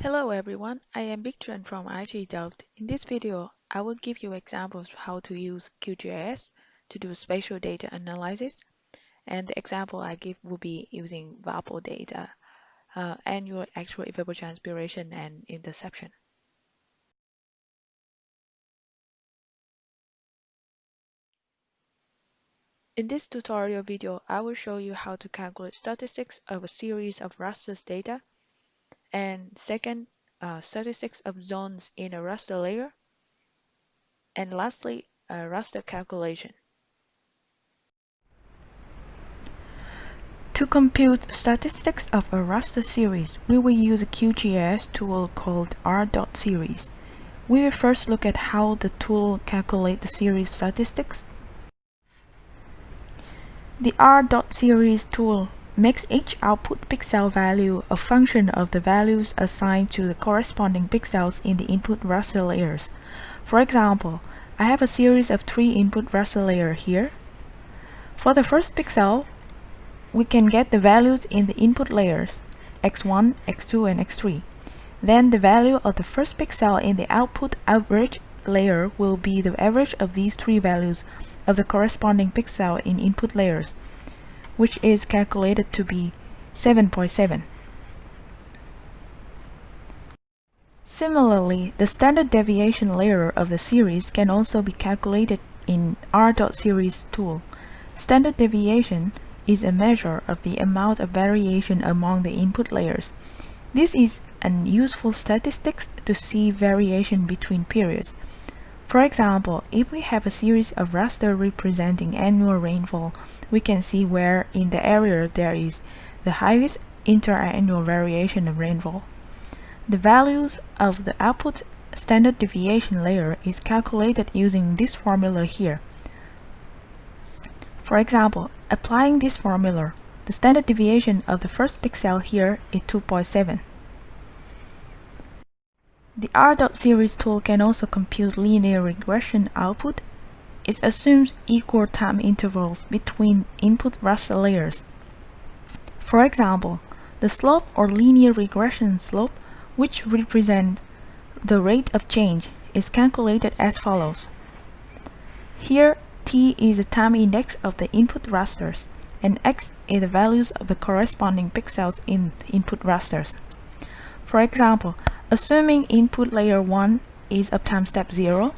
Hello everyone, I am Bich Tran from Delft. In this video, I will give you examples of how to use QGIS to do spatial data analysis. And the example I give will be using WaPOR data, uh, annual actual evapotranspiration and interception. In this tutorial video, I will show you how to calculate statistics of a series of raster data and second, uh, statistics of zones in a raster layer, and lastly, a raster calculation. To compute statistics of a raster series, we will use a QGIS tool called r.series. We will first look at how the tool calculates the series statistics. The r.series tool makes each output pixel value a function of the values assigned to the corresponding pixels in the input raster layers. For example, I have a series of three input raster layers here. For the first pixel, we can get the values in the input layers, x1, x2, and x3. Then the value of the first pixel in the output average layer will be the average of these three values of the corresponding pixel in input layers which is calculated to be 7.7. Similarly, the standard deviation layer of the series can also be calculated in R.series tool. Standard deviation is a measure of the amount of variation among the input layers. This is an useful statistics to see variation between periods. For example, if we have a series of raster representing annual rainfall, we can see where in the area there is the highest interannual variation of rainfall. The values of the output standard deviation layer is calculated using this formula here. For example, applying this formula, the standard deviation of the first pixel here is 2.7. The R.series tool can also compute linear regression output. It assumes equal time intervals between input raster layers. For example, the slope or linear regression slope, which represent the rate of change, is calculated as follows. Here, t is the time index of the input rasters, and x is the values of the corresponding pixels in input rasters. For example, Assuming input layer 1 is uptime step 0,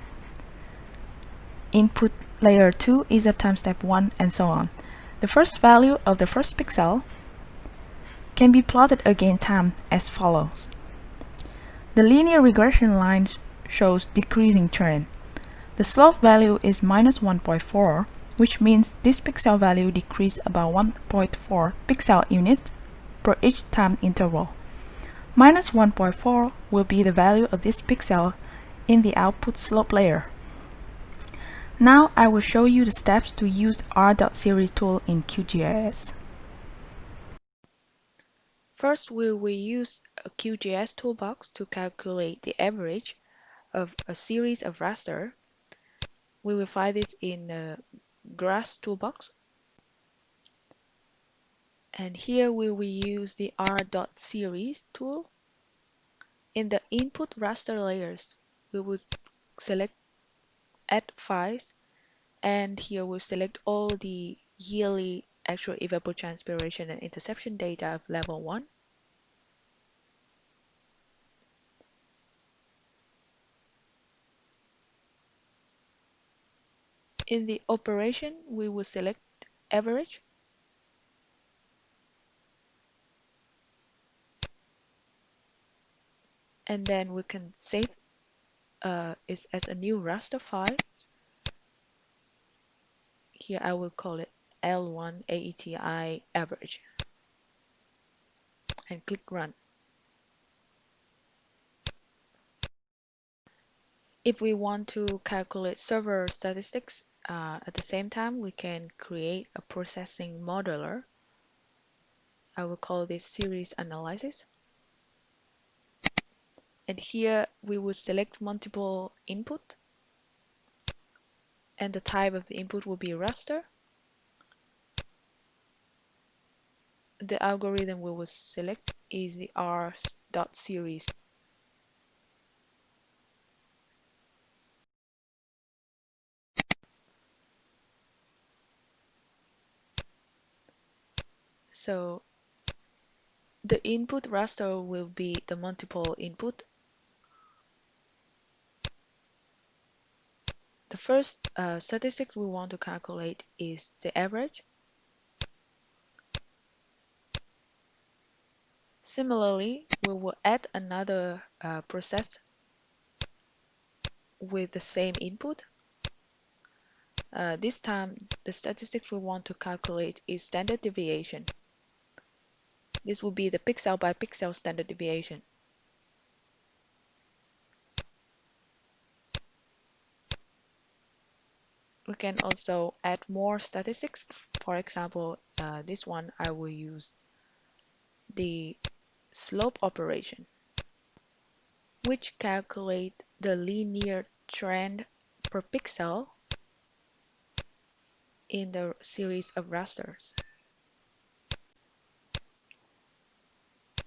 input layer 2 is uptime step 1, and so on. The first value of the first pixel can be plotted against time as follows. The linear regression line shows decreasing trend. The slope value is minus 1.4, which means this pixel value decreased about 1.4 pixel units per each time interval. Minus 1.4 will be the value of this pixel in the output slope layer. Now I will show you the steps to use the R.series tool in QGIS. First, we will use a QGIS toolbox to calculate the average of a series of raster. We will find this in the GRASS toolbox. And here we will use the R.series tool. In the input raster layers, we will select add files and here we'll select all the yearly actual evapotranspiration and interception data of level 1. In the operation, we will select average and then we can save uh, it as a new raster file. Here I will call it L1 AETI average and click run. If we want to calculate server statistics uh, at the same time, we can create a processing modeler. I will call this series analysis and here we would select multiple input and the type of the input will be raster. The algorithm we will select is the R dot series. So the input raster will be the multiple input first uh, statistics we want to calculate is the average. Similarly, we will add another uh, process with the same input. Uh, this time, the statistic we want to calculate is standard deviation. This will be the pixel by pixel standard deviation. We can also add more statistics. For example, uh, this one I will use the slope operation, which calculate the linear trend per pixel in the series of rasters.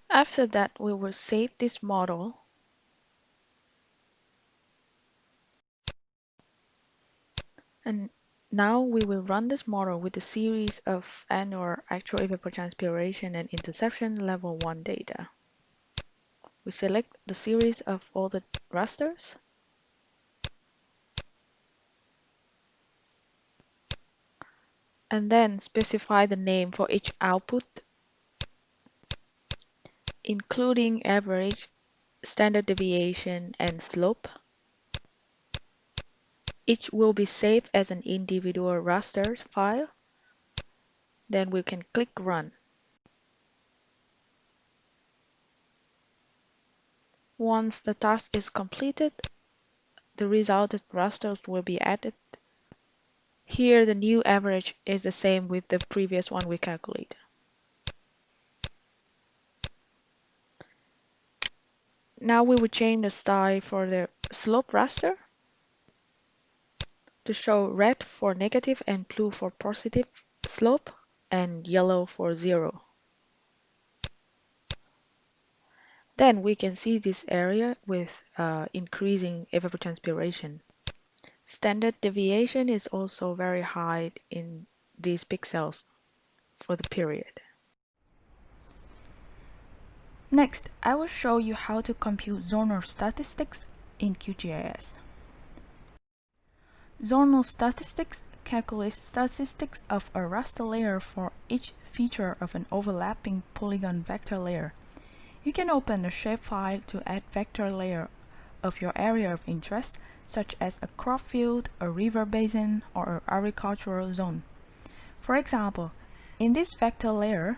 After that, we will save this model and now we will run this model with a series of annual actual evapotranspiration and interception level 1 data. We select the series of all the rasters and then specify the name for each output including average, standard deviation, and slope. Each will be saved as an individual raster file. Then we can click Run. Once the task is completed, the resulted rasters will be added. Here the new average is the same with the previous one we calculated. Now we will change the style for the slope raster to show red for negative and blue for positive slope and yellow for zero. Then we can see this area with uh, increasing evapotranspiration. Standard deviation is also very high in these pixels for the period. Next, I will show you how to compute zonal statistics in QGIS. Zonal statistics calculates statistics of a raster layer for each feature of an overlapping polygon vector layer. You can open a shapefile to add vector layer of your area of interest, such as a crop field, a river basin, or an agricultural zone. For example, in this vector layer,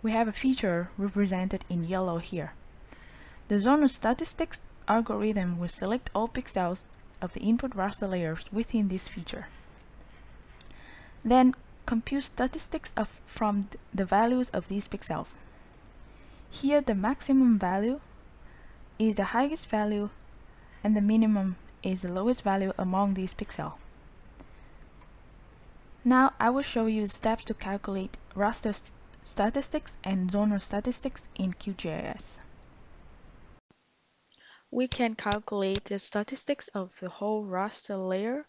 we have a feature represented in yellow here. The zonal statistics algorithm will select all pixels of the input raster layers within this feature. Then compute statistics of, from the values of these pixels. Here the maximum value is the highest value and the minimum is the lowest value among these pixels. Now I will show you the steps to calculate raster Statistics and zonal statistics in QGIS. We can calculate the statistics of the whole raster layer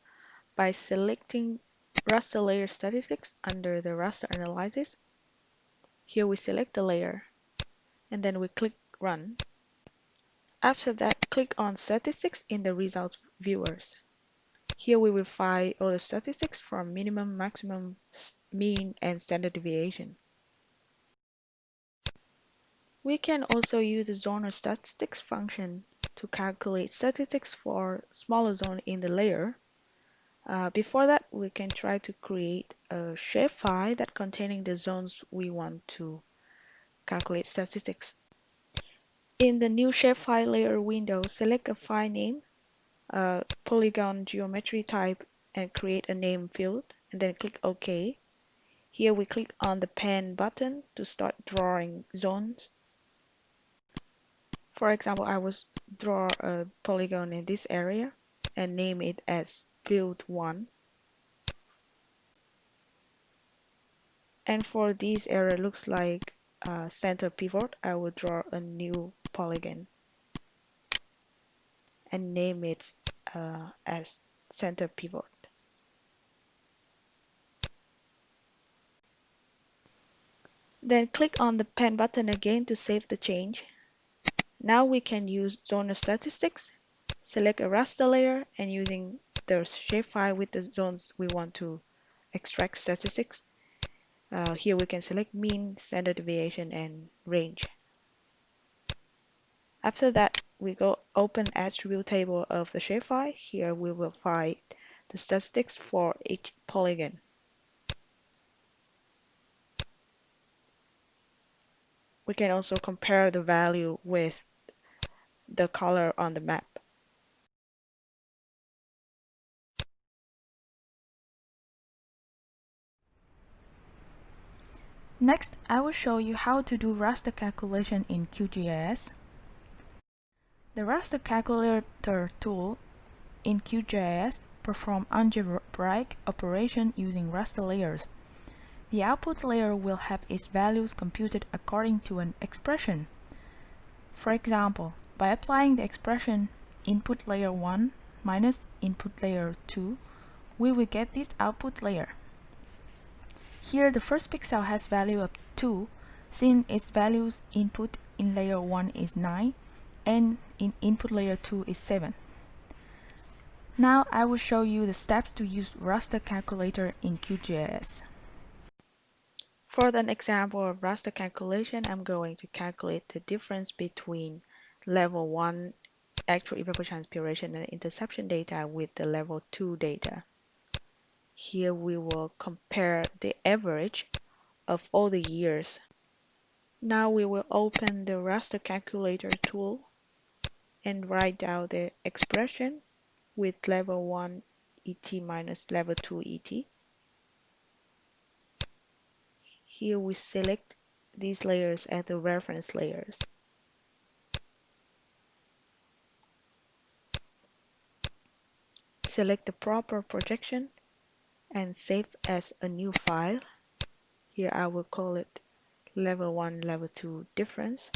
by selecting raster layer statistics under the raster analysis. Here we select the layer and then we click run. After that, click on statistics in the result viewers. Here we will find all the statistics from minimum, maximum, mean, and standard deviation. We can also use the zonal statistics function to calculate statistics for smaller zone in the layer. Uh, before that, we can try to create a shapefile that containing the zones we want to calculate statistics. In the new shapefile layer window, select a file name, a polygon geometry type, and create a name field, and then click OK. Here we click on the pen button to start drawing zones. For example, I will draw a polygon in this area and name it as field 1. And for this area looks like a center pivot, I will draw a new polygon and name it uh, as center pivot. Then click on the pen button again to save the change. Now we can use zonal statistics. Select a raster layer and using the shapefile with the zones we want to extract statistics. Uh, here we can select mean, standard deviation, and range. After that, we go open attribute table of the shapefile. Here we will find the statistics for each polygon. We can also compare the value with the color on the map. Next, I will show you how to do raster calculation in QGIS. The raster calculator tool in QGIS perform algebraic operation using raster layers. The output layer will have its values computed according to an expression. For example, by applying the expression input layer 1 minus input layer 2, we will get this output layer. Here the first pixel has value of 2 since its values input in layer 1 is 9 and in input layer 2 is 7. Now I will show you the steps to use raster calculator in QGIS. For an example of raster calculation, I'm going to calculate the difference between level 1 actual evapotranspiration and interception data with the level 2 data. Here we will compare the average of all the years. Now we will open the raster calculator tool and write down the expression with level 1 ET minus level 2 ET. Here we select these layers as the reference layers. Select the proper projection and save as a new file. Here I will call it level 1 level 2 difference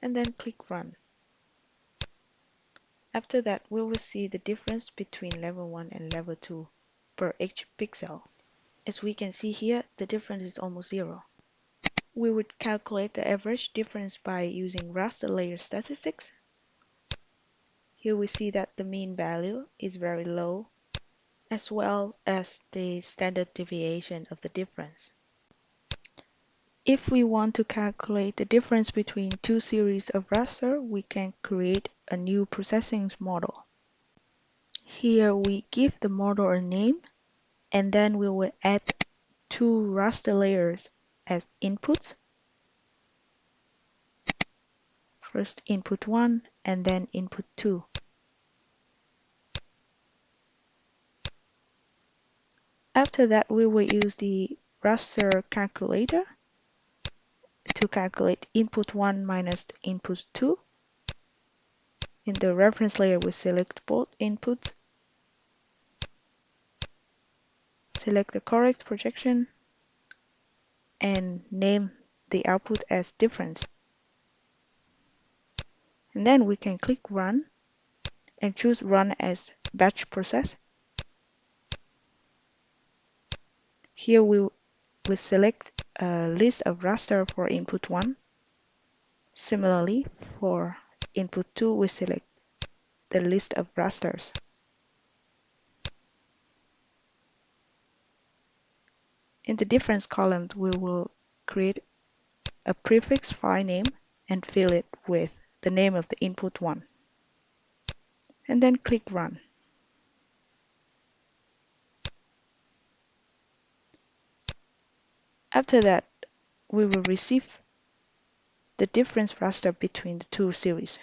and then click run. After that we will see the difference between level 1 and level 2 per each pixel. As we can see here, the difference is almost zero. We would calculate the average difference by using raster layer statistics. Here we see that the mean value is very low, as well as the standard deviation of the difference. If we want to calculate the difference between two series of raster, we can create a new processing model. Here we give the model a name and then we will add two raster layers as inputs. First input 1 and then input 2. After that, we will use the raster calculator to calculate input 1 minus input 2. In the reference layer, we select both inputs select the correct projection and name the output as difference. And then we can click run and choose run as batch process. Here we will select a list of raster for input 1. Similarly, for input 2, we select the list of rasters. In the difference column, we will create a prefix file name and fill it with the name of the input one. And then click Run. After that, we will receive the difference raster between the two series.